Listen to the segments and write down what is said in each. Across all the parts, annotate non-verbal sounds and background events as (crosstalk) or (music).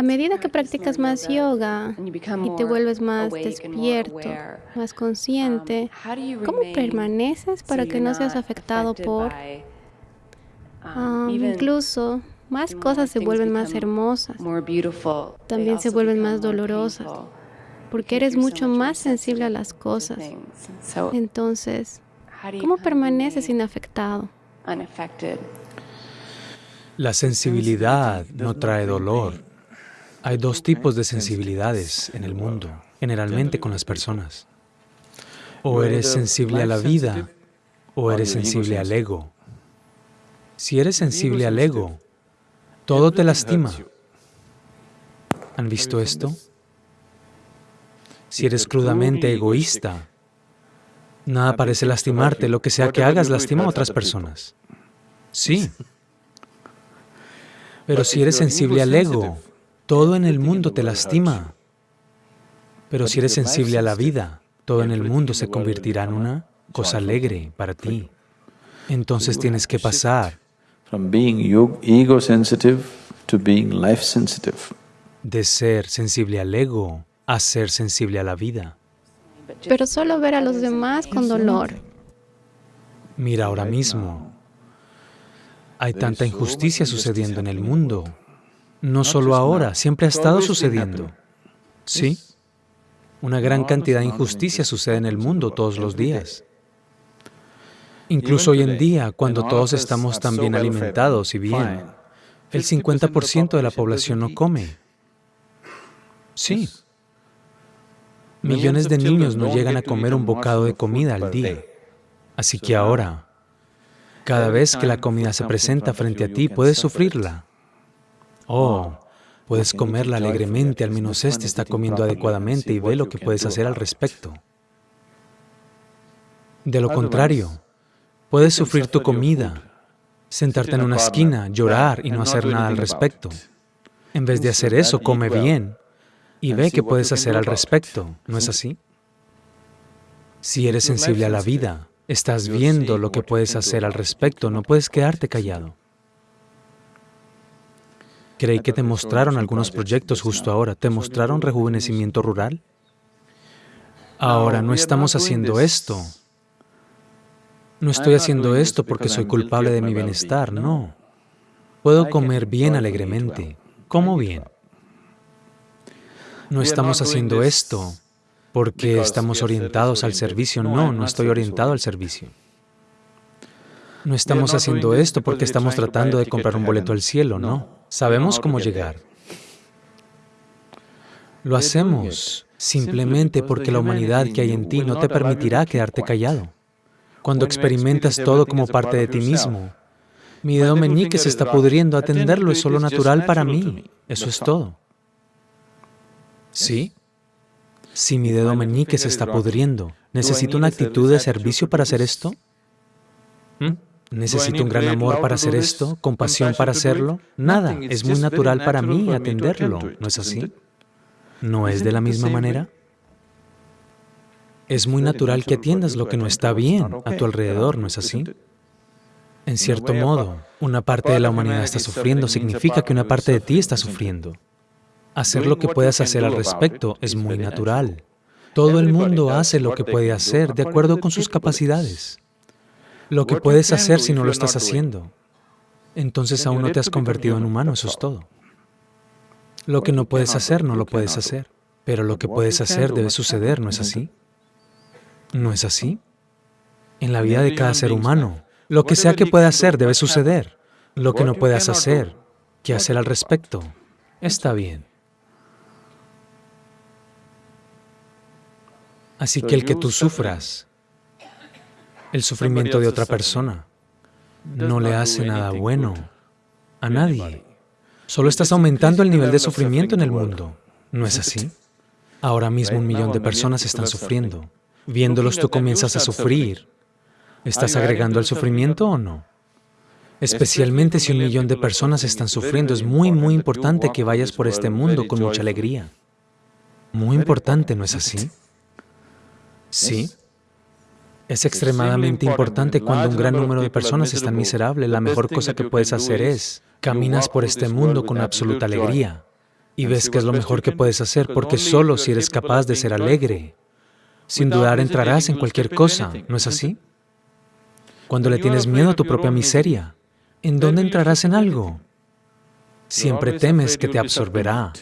A medida que practicas más yoga y te vuelves más despierto, más consciente, ¿cómo permaneces para que no seas afectado por... Um, incluso más cosas se vuelven más hermosas, también se vuelven más dolorosas, porque eres mucho más sensible a las cosas. Entonces, ¿cómo permaneces inafectado? La sensibilidad no trae dolor. Hay dos tipos de sensibilidades en el mundo, generalmente con las personas. O eres sensible a la vida, o eres sensible al ego. Si eres sensible al ego, todo te lastima. ¿Han visto esto? Si eres crudamente egoísta, nada parece lastimarte, lo que sea que hagas lastima a otras personas. Sí. Pero si eres sensible al ego, todo en el mundo te lastima. Pero si eres sensible a la vida, todo en el mundo se convertirá en una cosa alegre para ti. Entonces tienes que pasar de ser sensible al ego a ser sensible a la vida. Pero solo ver a los demás con dolor. Mira ahora mismo, hay tanta injusticia sucediendo en el mundo. No solo ahora, siempre ha estado sucediendo. ¿Sí? Una gran cantidad de injusticia sucede en el mundo todos los días. Incluso hoy en día, cuando todos estamos tan bien alimentados y bien, el 50% de la población no come. Sí. Millones de niños no llegan a comer un bocado de comida al día. Así que ahora, cada vez que la comida se presenta frente a ti, puedes sufrirla. Oh, puedes comerla alegremente, al menos este está comiendo adecuadamente y ve lo que puedes hacer al respecto. De lo contrario, puedes sufrir tu comida, sentarte en una esquina, llorar y no hacer nada al respecto. En vez de hacer eso, come bien y ve qué puedes hacer al respecto, ¿no es así? Si eres sensible a la vida, estás viendo lo que puedes hacer al respecto, no puedes quedarte callado. Creí que te mostraron algunos proyectos justo ahora. ¿Te mostraron rejuvenecimiento rural? Ahora, no estamos haciendo esto. No estoy haciendo esto porque soy culpable de mi bienestar, no. Puedo comer bien alegremente. Como bien. No estamos haciendo esto porque estamos orientados al servicio. No, no estoy orientado al servicio. No estamos haciendo esto porque estamos tratando de comprar un boleto al cielo, no. Sabemos cómo llegar. Lo hacemos simplemente porque la humanidad que hay en ti no te permitirá quedarte callado. Cuando experimentas todo como parte de ti mismo, mi dedo meñique se está pudriendo, atenderlo es solo natural para mí, eso es todo. ¿Sí? Si mi dedo meñique se está pudriendo, ¿necesito una actitud de servicio para hacer esto? ¿Mm? ¿Necesito un gran amor para hacer esto? ¿Compasión para hacerlo? Nada, es muy natural para mí atenderlo, ¿no es así? ¿No es de la misma manera? Es muy natural que atiendas lo que no está bien a tu alrededor, ¿no es así? En cierto modo, una parte de la humanidad está sufriendo significa que una parte de ti está sufriendo. Hacer lo que puedas hacer al respecto es muy natural. Todo el mundo hace lo que puede hacer de acuerdo con sus capacidades. Lo que puedes hacer si no lo estás haciendo, entonces aún no te has convertido en humano, eso es todo. Lo que no puedes hacer, no lo puedes hacer. Pero lo que puedes hacer debe suceder, ¿no es así? ¿No es así? En la vida de cada ser humano, lo que sea que pueda hacer debe suceder. Lo que no puedas hacer, ¿qué hacer al respecto? Está bien. Así que el que tú sufras, el sufrimiento de otra persona, no le hace nada bueno a nadie. Solo estás aumentando el nivel de sufrimiento en el mundo. ¿No es así? (laughs) Ahora mismo un millón de personas están sufriendo. Viéndolos tú comienzas a sufrir. ¿Estás agregando al sufrimiento o no? Especialmente si un millón de personas están sufriendo, es muy, muy importante que vayas por este mundo con mucha alegría. Muy importante, ¿no es así? Sí. Es extremadamente importante cuando un gran número de personas están miserables. La mejor cosa que puedes hacer es, caminas por este mundo con absoluta alegría y ves que es lo mejor que puedes hacer, porque solo si eres capaz de ser alegre, sin dudar entrarás en cualquier cosa, ¿no es así? Cuando le tienes miedo a tu propia miseria, ¿en dónde entrarás en algo? Siempre temes que te absorberá.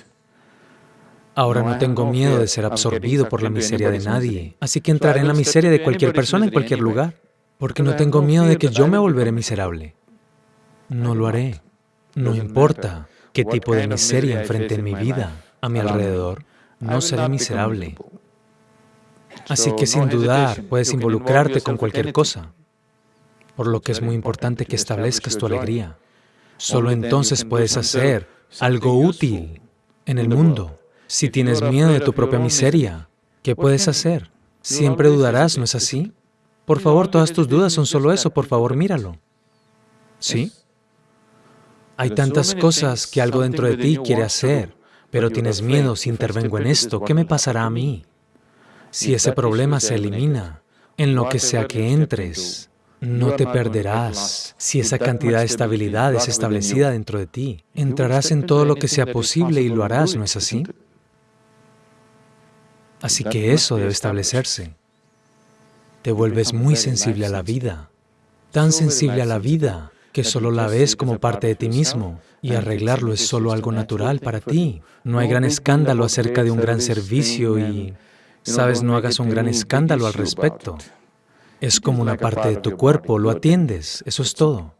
Ahora no tengo miedo de ser absorbido por la miseria de nadie, así que entraré en la miseria de cualquier persona en cualquier lugar, porque no tengo miedo de que yo me volveré miserable. No lo haré. No importa qué tipo de miseria enfrente en mi vida, a mi alrededor, no seré miserable. Así que sin dudar puedes involucrarte con cualquier cosa, por lo que es muy importante que establezcas tu alegría. Solo entonces puedes hacer algo útil en el mundo. Si tienes miedo de tu propia miseria, ¿qué puedes hacer? Siempre dudarás, ¿no es así? Por favor, todas tus dudas son solo eso, por favor, míralo. ¿Sí? Hay tantas cosas que algo dentro de ti quiere hacer, pero tienes miedo si intervengo en esto, ¿qué me pasará a mí? Si ese problema se elimina, en lo que sea que entres, no te perderás. Si esa cantidad de estabilidad es establecida dentro de ti, entrarás en todo lo que sea posible y lo harás, ¿no es así? Así que eso debe establecerse. Te vuelves muy sensible a la vida, tan sensible a la vida que solo la ves como parte de ti mismo y arreglarlo es solo algo natural para ti. No hay gran escándalo acerca de un gran servicio y, sabes, no hagas un gran escándalo al respecto. Es como una parte de tu cuerpo, lo atiendes, eso es todo.